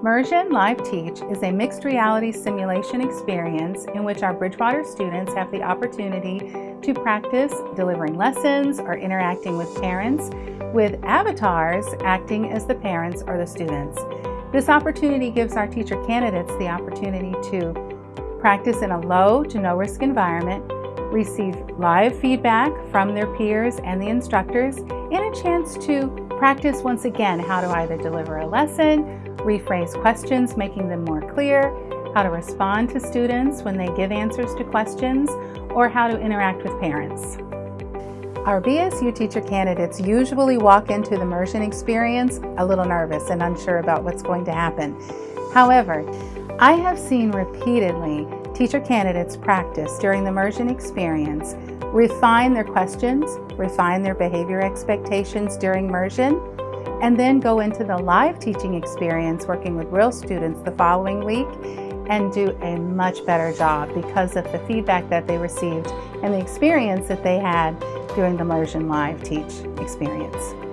Immersion Live Teach is a mixed reality simulation experience in which our Bridgewater students have the opportunity to practice delivering lessons or interacting with parents, with avatars acting as the parents or the students. This opportunity gives our teacher candidates the opportunity to practice in a low to no risk environment, receive live feedback from their peers and the instructors, and a chance to practice once again how to either deliver a lesson, rephrase questions, making them more clear, how to respond to students when they give answers to questions, or how to interact with parents. Our BSU teacher candidates usually walk into the immersion experience a little nervous and unsure about what's going to happen. However, I have seen repeatedly teacher candidates practice during the immersion experience, refine their questions, refine their behavior expectations during immersion, and then go into the live teaching experience working with real students the following week and do a much better job because of the feedback that they received and the experience that they had during the Immersion Live Teach experience.